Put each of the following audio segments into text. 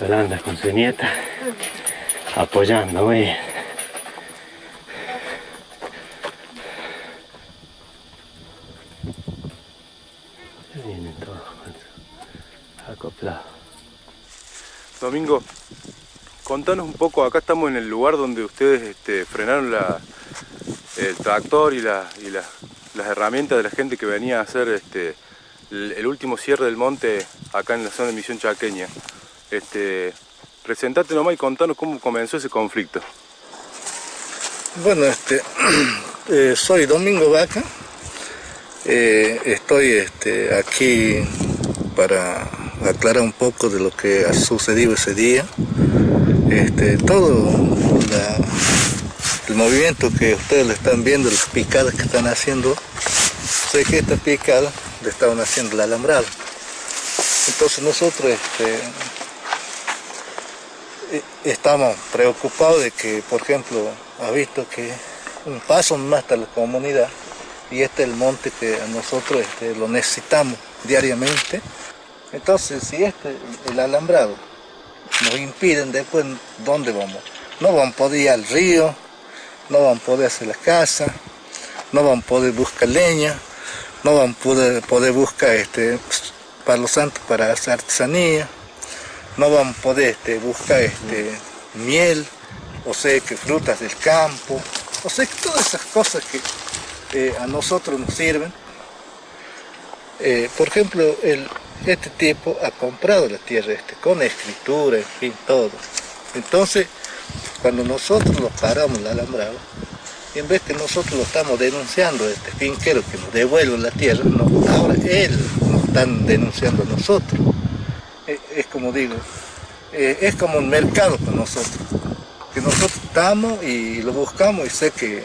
Yolanda con su nieta apoyando, eh. muy bien. vienen todos acoplados. Domingo, contanos un poco, acá estamos en el lugar donde ustedes este, frenaron el tractor y, la, y las las herramientas de la gente que venía a hacer este, el, último cierre del monte acá en la zona de Misión Chaqueña. Este, presentate nomás y contanos cómo comenzó ese conflicto. Bueno, este, eh, soy Domingo Vaca, eh, estoy este, aquí para aclarar un poco de lo que ha sucedido ese día. Este, todo la, el movimiento que ustedes le están viendo, las picadas que están haciendo, sé que esta picada le estaban haciendo el alambrado. Entonces nosotros este, e, estamos preocupados de que, por ejemplo, ha visto que un paso más hasta la comunidad y este es el monte que nosotros este, lo necesitamos diariamente. Entonces, si este, el alambrado nos impiden después, ¿dónde vamos? No vamos a poder ir al río, no van a poder hacer la casa, no van a poder buscar leña, no van a poder, poder buscar este, palo santo para hacer artesanía, no van a poder este, buscar este, miel, o sea que frutas del campo, o sea que todas esas cosas que eh, a nosotros nos sirven. Eh, por ejemplo, este tipo ha comprado la tierra este, con escritura, en fin, todo. Entonces, cuando nosotros lo paramos el alambrado, en vez que nosotros lo estamos denunciando, este finquero que nos devuelve la tierra, ahora él nos están denunciando a nosotros. Es, es como digo, eh, es como un mercado para nosotros, que nosotros estamos y lo buscamos y sé que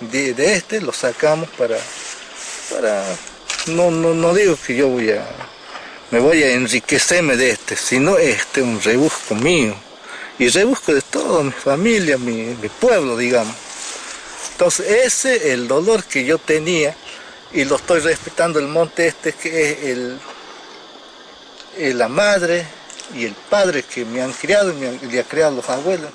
de, de este lo sacamos para, para no, no, no digo que yo voy a, me voy a enriquecerme de este, sino este es un rebusco mío y rebusco de toda mi familia, mi, pueblo, digamos. Entonces ese es el dolor que yo tenía y lo estoy respetando el monte este que es el, el la madre y el padre que me han criado y me han, criado los abuelos.